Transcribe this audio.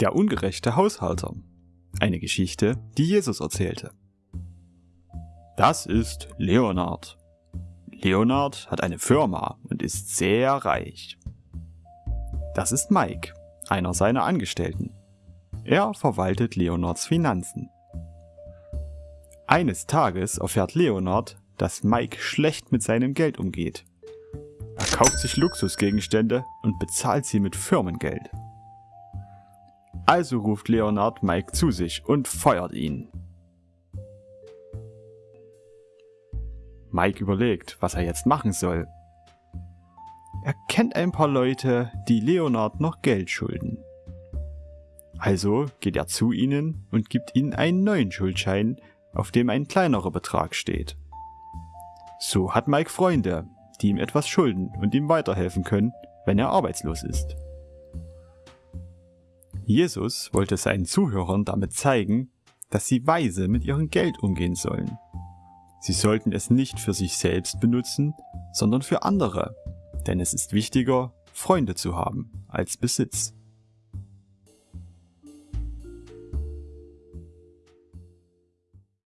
Der ungerechte Haushalter. Eine Geschichte, die Jesus erzählte. Das ist Leonard. Leonard hat eine Firma und ist sehr reich. Das ist Mike, einer seiner Angestellten. Er verwaltet Leonards Finanzen. Eines Tages erfährt Leonard, dass Mike schlecht mit seinem Geld umgeht. Er kauft sich Luxusgegenstände und bezahlt sie mit Firmengeld. Also ruft Leonard Mike zu sich und feuert ihn. Mike überlegt, was er jetzt machen soll. Er kennt ein paar Leute, die Leonard noch Geld schulden. Also geht er zu ihnen und gibt ihnen einen neuen Schuldschein, auf dem ein kleinerer Betrag steht. So hat Mike Freunde, die ihm etwas schulden und ihm weiterhelfen können, wenn er arbeitslos ist. Jesus wollte seinen Zuhörern damit zeigen, dass sie weise mit ihrem Geld umgehen sollen. Sie sollten es nicht für sich selbst benutzen, sondern für andere, denn es ist wichtiger, Freunde zu haben als Besitz.